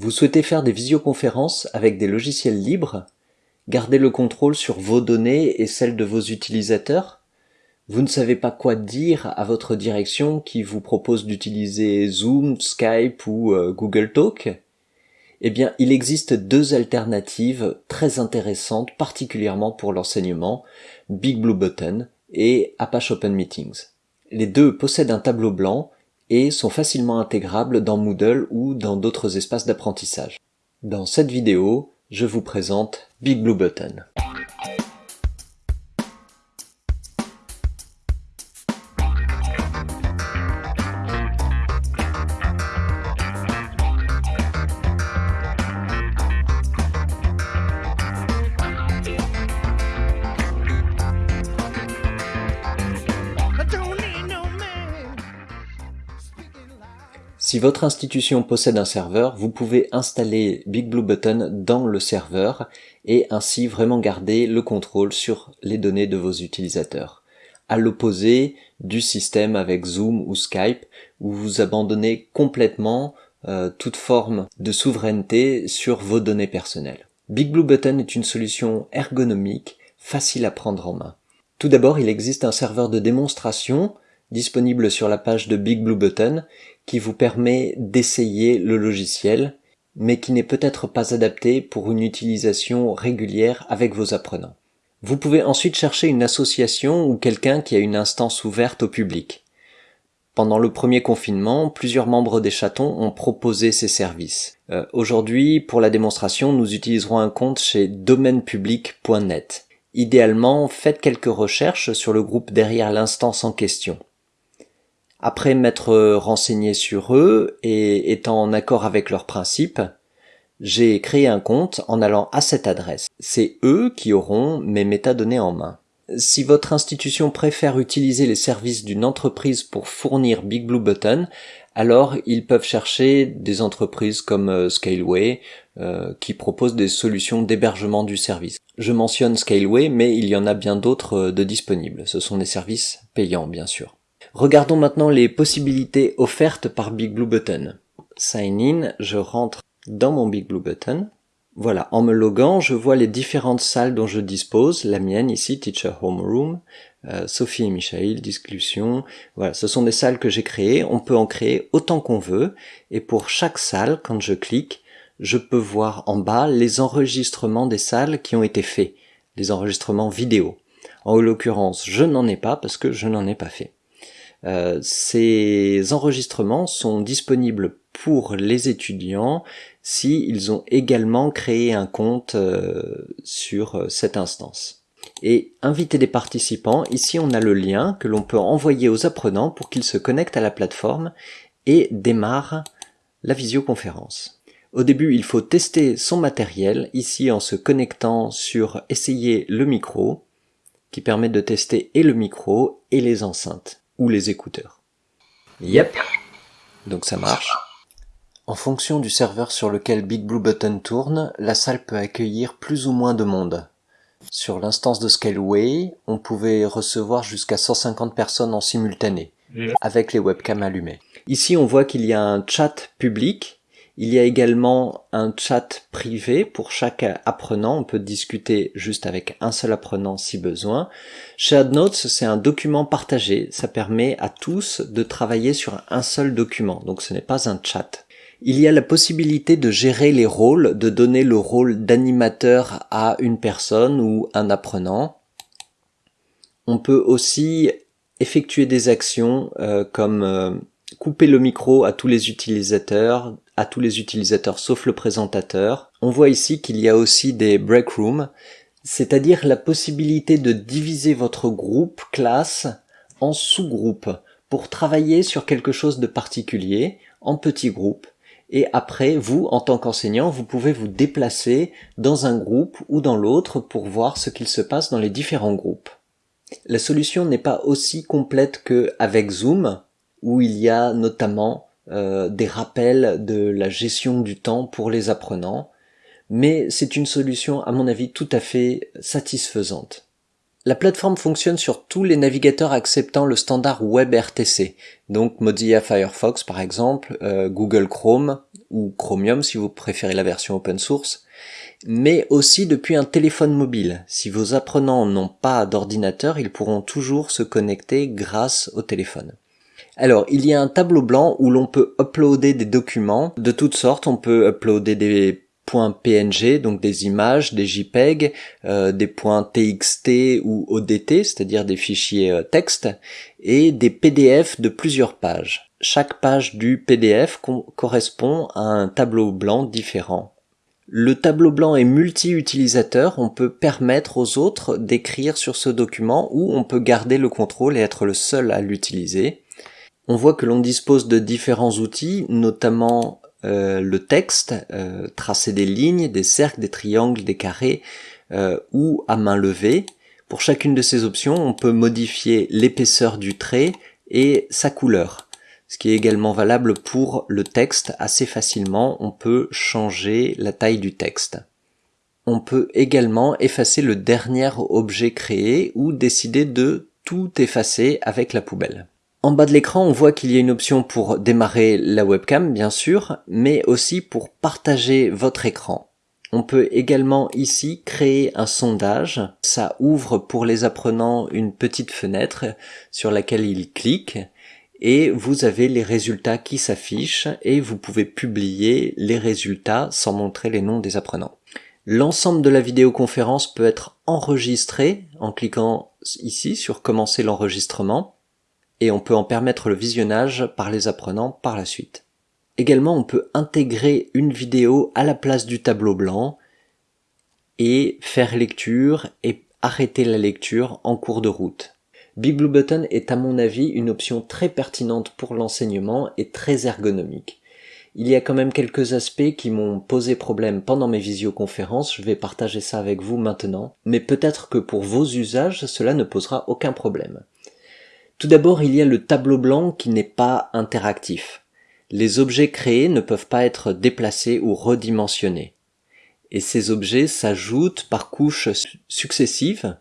Vous souhaitez faire des visioconférences avec des logiciels libres? Garder le contrôle sur vos données et celles de vos utilisateurs? Vous ne savez pas quoi dire à votre direction qui vous propose d'utiliser Zoom, Skype ou euh, Google Talk? Eh bien, il existe deux alternatives très intéressantes, particulièrement pour l'enseignement, Big Blue Button et Apache Open Meetings. Les deux possèdent un tableau blanc et sont facilement intégrables dans Moodle ou dans d'autres espaces d'apprentissage. Dans cette vidéo, je vous présente Big Blue Button. Si votre institution possède un serveur, vous pouvez installer Big Blue Button dans le serveur et ainsi vraiment garder le contrôle sur les données de vos utilisateurs. À l'opposé du système avec Zoom ou Skype où vous abandonnez complètement euh, toute forme de souveraineté sur vos données personnelles. Big Blue Button est une solution ergonomique, facile à prendre en main. Tout d'abord, il existe un serveur de démonstration disponible sur la page de Big Blue Button qui vous permet d'essayer le logiciel, mais qui n'est peut-être pas adapté pour une utilisation régulière avec vos apprenants. Vous pouvez ensuite chercher une association ou quelqu'un qui a une instance ouverte au public. Pendant le premier confinement, plusieurs membres des chatons ont proposé ces services. Euh, aujourd'hui, pour la démonstration, nous utiliserons un compte chez domainepublic.net. Idéalement, faites quelques recherches sur le groupe derrière l'instance en question. Après m'être renseigné sur eux et étant en accord avec leurs principes, j'ai créé un compte en allant à cette adresse. C'est eux qui auront mes métadonnées en main. Si votre institution préfère utiliser les services d'une entreprise pour fournir Big Blue Button, alors ils peuvent chercher des entreprises comme euh, Scaleway euh, qui proposent des solutions d'hébergement du service. Je mentionne Scaleway, mais il y en a bien d'autres euh, de disponibles. Ce sont des services payants, bien sûr. Regardons maintenant les possibilités offertes par Big Blue Button. Sign in, je rentre dans mon Big Blue Button. Voilà, en me loguant, je vois les différentes salles dont je dispose, la mienne ici, Teacher Home Room, euh, Sophie et Michael, discussion, voilà, ce sont des salles que j'ai créées, on peut en créer autant qu'on veut, et pour chaque salle, quand je clique, je peux voir en bas les enregistrements des salles qui ont été faits, les enregistrements vidéo. En l'occurrence, je n'en ai pas parce que je n'en ai pas fait. Euh, ces enregistrements sont disponibles pour les étudiants s'ils ont également créé un compte euh, sur euh, cette instance. Et inviter des participants, ici on a le lien que l'on peut envoyer aux apprenants pour qu'ils se connectent à la plateforme et démarrent la visioconférence. Au début, il faut tester son matériel, ici en se connectant sur essayer le micro, qui permet de tester et le micro et les enceintes ou les écouteurs. Yep. Donc ça marche. En fonction du serveur sur lequel Big Blue Button tourne, la salle peut accueillir plus ou moins de monde. Sur l'instance de Scaleway, on pouvait recevoir jusqu'à 150 personnes en simultané, avec les webcams allumées. Ici, on voit qu'il y a un chat public il y a également un chat privé pour chaque apprenant. On peut discuter juste avec un seul apprenant si besoin. Shared Notes, c'est un document partagé. Ça permet à tous de travailler sur un seul document. Donc ce n'est pas un chat. Il y a la possibilité de gérer les rôles, de donner le rôle d'animateur à une personne ou un apprenant. On peut aussi effectuer des actions euh, comme euh, couper le micro à tous les utilisateurs, à tous les utilisateurs sauf le présentateur. On voit ici qu'il y a aussi des break rooms, c'est-à-dire la possibilité de diviser votre groupe classe en sous-groupes pour travailler sur quelque chose de particulier en petits groupes. Et après, vous, en tant qu'enseignant, vous pouvez vous déplacer dans un groupe ou dans l'autre pour voir ce qu'il se passe dans les différents groupes. La solution n'est pas aussi complète qu'avec Zoom, où il y a notamment euh, des rappels de la gestion du temps pour les apprenants, mais c'est une solution à mon avis tout à fait satisfaisante. La plateforme fonctionne sur tous les navigateurs acceptant le standard WebRTC, donc Mozilla Firefox par exemple, euh, Google Chrome ou Chromium si vous préférez la version open source, mais aussi depuis un téléphone mobile. Si vos apprenants n'ont pas d'ordinateur, ils pourront toujours se connecter grâce au téléphone. Alors, il y a un tableau blanc où l'on peut uploader des documents de toutes sortes. On peut uploader des points PNG, donc des images, des JPEG, euh, des points TXT ou ODT, c'est-à-dire des fichiers euh, texte, et des PDF de plusieurs pages. Chaque page du PDF correspond à un tableau blanc différent. Le tableau blanc est multi-utilisateur, on peut permettre aux autres d'écrire sur ce document ou on peut garder le contrôle et être le seul à l'utiliser. On voit que l'on dispose de différents outils, notamment euh, le texte, euh, tracer des lignes, des cercles, des triangles, des carrés, euh, ou à main levée. Pour chacune de ces options, on peut modifier l'épaisseur du trait et sa couleur ce qui est également valable pour le texte assez facilement, on peut changer la taille du texte. On peut également effacer le dernier objet créé ou décider de tout effacer avec la poubelle. En bas de l'écran, on voit qu'il y a une option pour démarrer la webcam, bien sûr, mais aussi pour partager votre écran. On peut également ici créer un sondage. Ça ouvre pour les apprenants une petite fenêtre sur laquelle ils cliquent et vous avez les résultats qui s'affichent et vous pouvez publier les résultats sans montrer les noms des apprenants. L'ensemble de la vidéoconférence peut être enregistré en cliquant ici sur commencer l'enregistrement et on peut en permettre le visionnage par les apprenants par la suite. Également, on peut intégrer une vidéo à la place du tableau blanc et faire lecture et arrêter la lecture en cours de route. Big Blue Button est à mon avis une option très pertinente pour l'enseignement et très ergonomique. Il y a quand même quelques aspects qui m'ont posé problème pendant mes visioconférences, je vais partager ça avec vous maintenant, mais peut-être que pour vos usages cela ne posera aucun problème. Tout d'abord il y a le tableau blanc qui n'est pas interactif. Les objets créés ne peuvent pas être déplacés ou redimensionnés. Et ces objets s'ajoutent par couches successives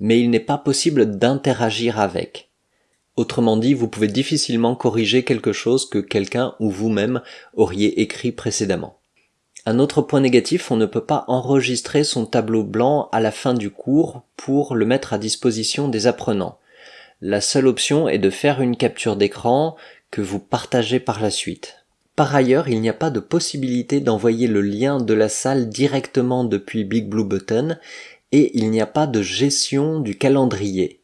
mais il n'est pas possible d'interagir avec. Autrement dit, vous pouvez difficilement corriger quelque chose que quelqu'un ou vous-même auriez écrit précédemment. Un autre point négatif, on ne peut pas enregistrer son tableau blanc à la fin du cours pour le mettre à disposition des apprenants. La seule option est de faire une capture d'écran que vous partagez par la suite. Par ailleurs, il n'y a pas de possibilité d'envoyer le lien de la salle directement depuis Big Blue Button et il n'y a pas de gestion du calendrier.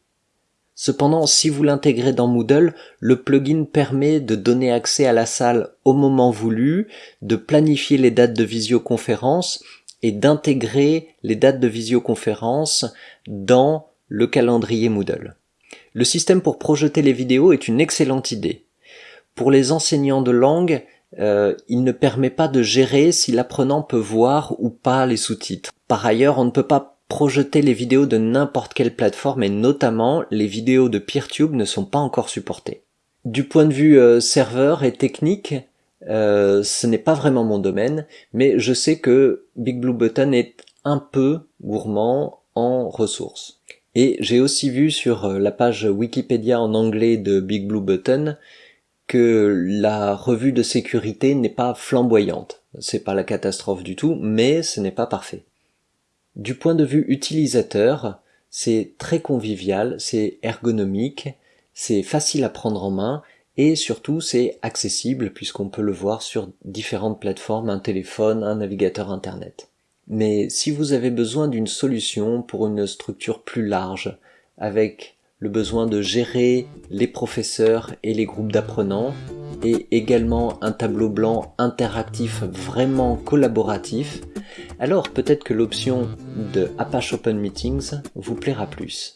Cependant, si vous l'intégrez dans Moodle, le plugin permet de donner accès à la salle au moment voulu, de planifier les dates de visioconférence et d'intégrer les dates de visioconférence dans le calendrier Moodle. Le système pour projeter les vidéos est une excellente idée. Pour les enseignants de langue, euh, il ne permet pas de gérer si l'apprenant peut voir ou pas les sous-titres. Par ailleurs, on ne peut pas projeter les vidéos de n'importe quelle plateforme et notamment les vidéos de PeerTube ne sont pas encore supportées. Du point de vue euh, serveur et technique, euh, ce n'est pas vraiment mon domaine, mais je sais que Big Blue Button est un peu gourmand en ressources. Et j'ai aussi vu sur euh, la page Wikipédia en anglais de Big Blue Button que la revue de sécurité n'est pas flamboyante. C'est pas la catastrophe du tout, mais ce n'est pas parfait. Du point de vue utilisateur, c'est très convivial, c'est ergonomique, c'est facile à prendre en main et surtout c'est accessible puisqu'on peut le voir sur différentes plateformes, un téléphone, un navigateur internet. Mais si vous avez besoin d'une solution pour une structure plus large, avec le besoin de gérer les professeurs et les groupes d'apprenants, et également un tableau blanc interactif vraiment collaboratif, alors peut-être que l'option de Apache Open Meetings vous plaira plus.